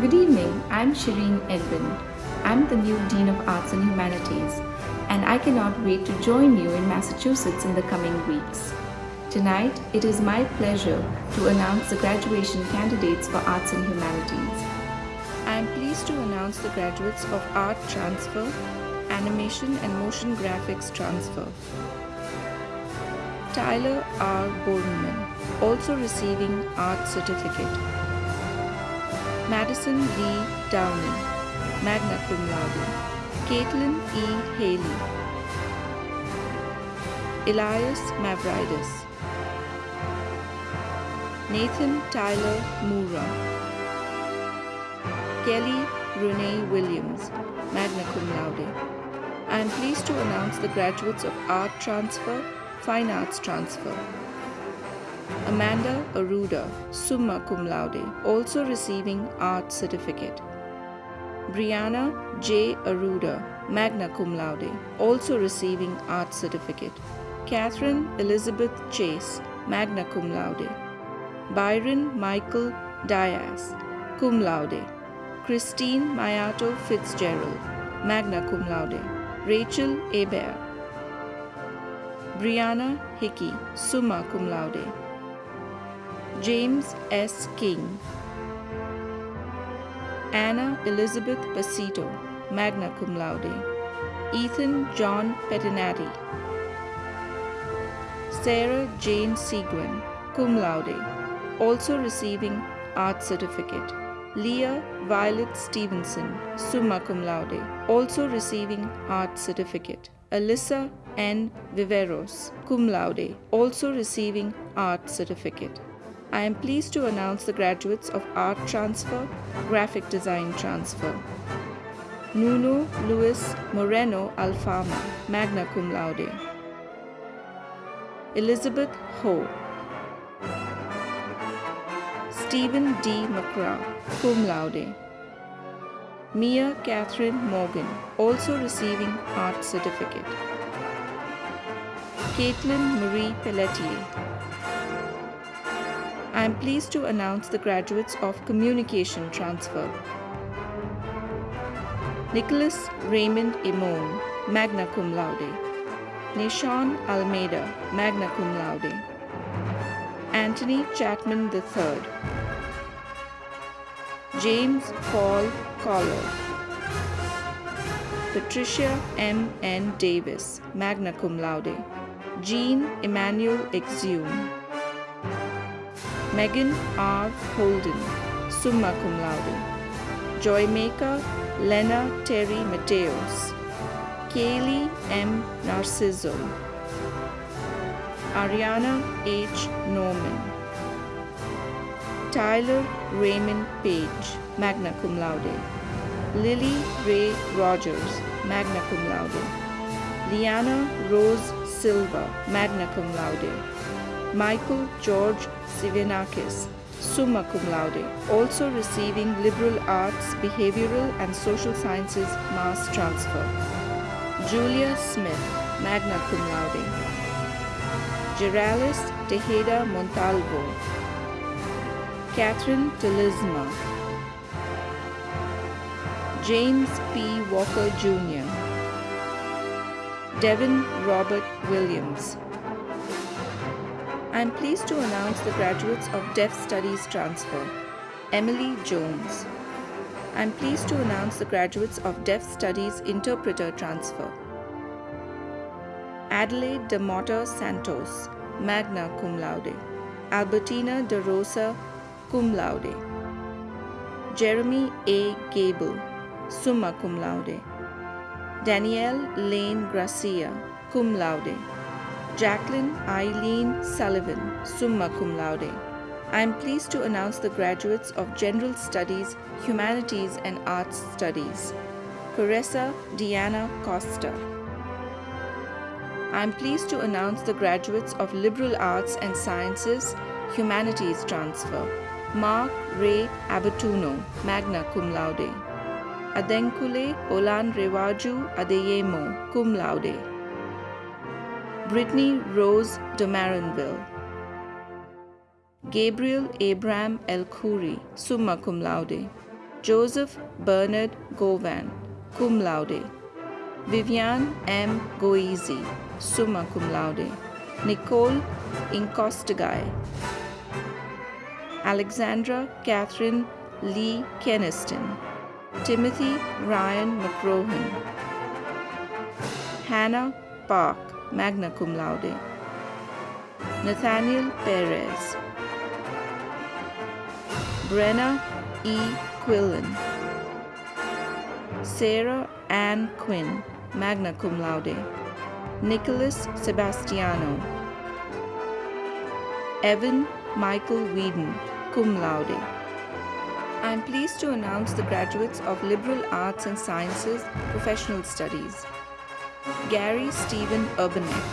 Good evening, I'm Shireen Edwin. I'm the new Dean of Arts and Humanities, and I cannot wait to join you in Massachusetts in the coming weeks. Tonight, it is my pleasure to announce the graduation candidates for Arts and Humanities. I am pleased to announce the graduates of Art Transfer, Animation and Motion Graphics Transfer. Tyler R. Boardman, also receiving Art Certificate. Madison Lee Downey, magna cum laude. Caitlin E. Haley. Elias Mavridis. Nathan Tyler Moora. Kelly Renee Williams, magna cum laude. I am pleased to announce the graduates of Art Transfer, Fine Arts Transfer. Amanda Aruda, summa cum laude, also receiving Art Certificate. Brianna J. Aruda, magna cum laude, also receiving Art Certificate. Catherine Elizabeth Chase, magna cum laude. Byron Michael Diaz, cum laude. Christine Mayato Fitzgerald, magna cum laude. Rachel Hebert. Brianna Hickey, summa cum laude. James S. King. Anna Elizabeth Basito, magna cum laude. Ethan John Pettinati. Sarah Jane Seguin, cum laude, also receiving Art Certificate. Leah Violet Stevenson, summa cum laude, also receiving Art Certificate. Alyssa N. Viveros, cum laude, also receiving Art Certificate. I am pleased to announce the graduates of Art Transfer, Graphic Design Transfer. Nuno Luis Moreno Alfama, magna cum laude. Elizabeth Ho. Stephen D. McCraw, cum laude. Mia Catherine Morgan, also receiving Art Certificate. Caitlin Marie Pelletier. I am pleased to announce the graduates of Communication Transfer. Nicholas Raymond Imon, magna cum laude. Nishan Almeida, magna cum laude. Anthony Chapman III. James Paul Collar. Patricia M. N. Davis, magna cum laude. Jean Emmanuel Exhume. Megan R. Holden, summa cum laude. Joymaker Lena Terry Mateos. Kaylee M. Narciso. Ariana H. Norman. Tyler Raymond Page, magna cum laude. Lily Ray Rogers, magna cum laude. Liana Rose Silva, magna cum laude. Michael George Sivenakis, summa cum laude, also receiving liberal arts, behavioral and social sciences mass transfer. Julia Smith, magna cum laude. Geralis Tejeda Montalvo. Catherine Delisma. James P. Walker Jr. Devin Robert Williams. I am pleased to announce the graduates of Deaf Studies Transfer. Emily Jones. I am pleased to announce the graduates of Deaf Studies Interpreter Transfer. Adelaide de Mota Santos, magna cum laude. Albertina de Rosa, cum laude. Jeremy A. Gable, summa cum laude. Danielle Lane Gracia, cum laude. Jacqueline Eileen Sullivan, summa cum laude. I am pleased to announce the graduates of General Studies, Humanities and Arts Studies. Caressa Diana Costa. I am pleased to announce the graduates of Liberal Arts and Sciences, Humanities Transfer. Mark Ray Abatuno, magna cum laude. Adenkule Olan Rewaju Adeyemo, cum laude. Brittany Rose de Maranville. Gabriel Abraham El Khoury, summa cum laude. Joseph Bernard Govan, cum laude. Vivian M. Goizi, summa cum laude. Nicole Incostigai. Alexandra Catherine Lee Keniston. Timothy Ryan McCrohan. Hannah Park, magna cum laude. Nathaniel Perez. Brenna E. Quillen. Sarah Ann Quinn, magna cum laude. Nicholas Sebastiano. Evan Michael Whedon, cum laude. I am pleased to announce the graduates of Liberal Arts and Sciences Professional Studies. Gary Stephen Urbanek.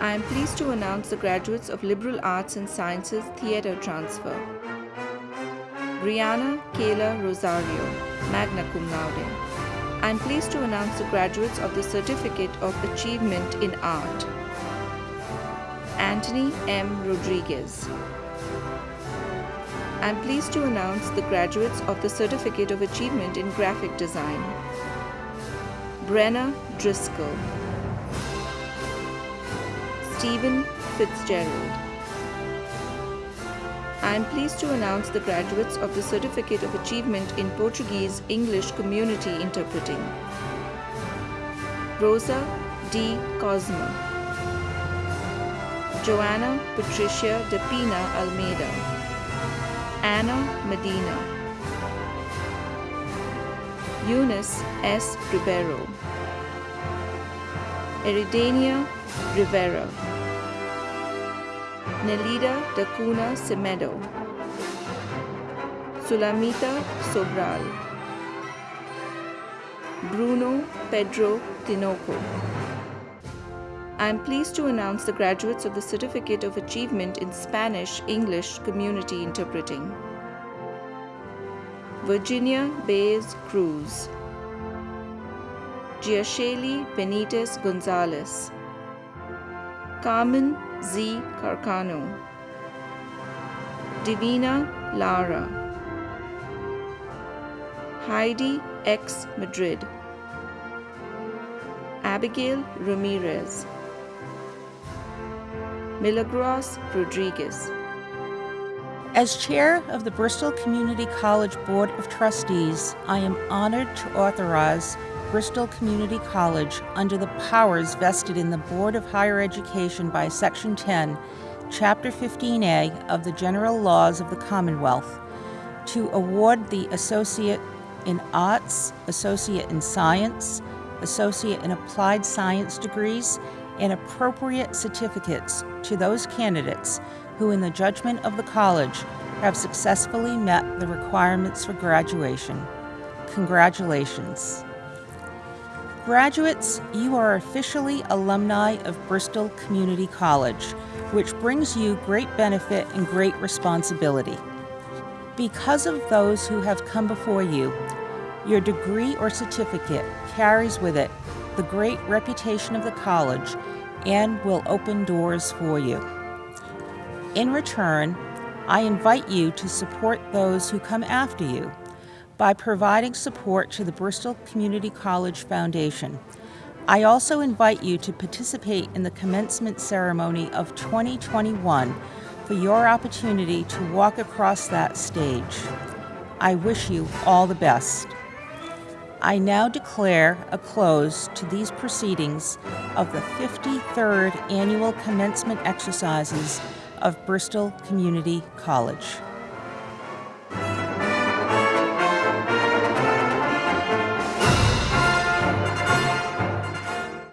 I am pleased to announce the graduates of Liberal Arts and Sciences Theatre Transfer. Brianna Kayla Rosario, magna cum laude. I am pleased to announce the graduates of the Certificate of Achievement in Art. Anthony M. Rodriguez. I am pleased to announce the graduates of the Certificate of Achievement in Graphic Design. Brenna Driscoll. Stephen Fitzgerald. I am pleased to announce the graduates of the Certificate of Achievement in Portuguese English Community Interpreting. Rosa D. Cosma. Joanna Patricia De Pina Almeida. Anna Medina. Eunice S. Ribeiro. Eridania Rivera. Nelida Dacuna Semedo. Sulamita Sobral. Bruno Pedro Tinoco. I am pleased to announce the graduates of the Certificate of Achievement in Spanish English Community Interpreting. Virginia Baez Cruz. Giasheli Benitez Gonzalez. Carmen Z. Carcano. Divina Lara. Heidi X. Madrid. Abigail Ramirez. Milagros Rodriguez. As chair of the Bristol Community College Board of Trustees, I am honored to authorize Bristol Community College under the powers vested in the Board of Higher Education by Section 10, Chapter 15A of the General Laws of the Commonwealth to award the Associate in Arts, Associate in Science, Associate in Applied Science degrees, and appropriate certificates to those candidates who, in the judgment of the college, have successfully met the requirements for graduation. Congratulations. Graduates, you are officially alumni of Bristol Community College, which brings you great benefit and great responsibility. Because of those who have come before you, your degree or certificate carries with it the great reputation of the college and will open doors for you. In return, I invite you to support those who come after you by providing support to the Bristol Community College Foundation. I also invite you to participate in the commencement ceremony of 2021 for your opportunity to walk across that stage. I wish you all the best. I now declare a close to these proceedings of the 53rd Annual Commencement Exercises of Bristol Community College.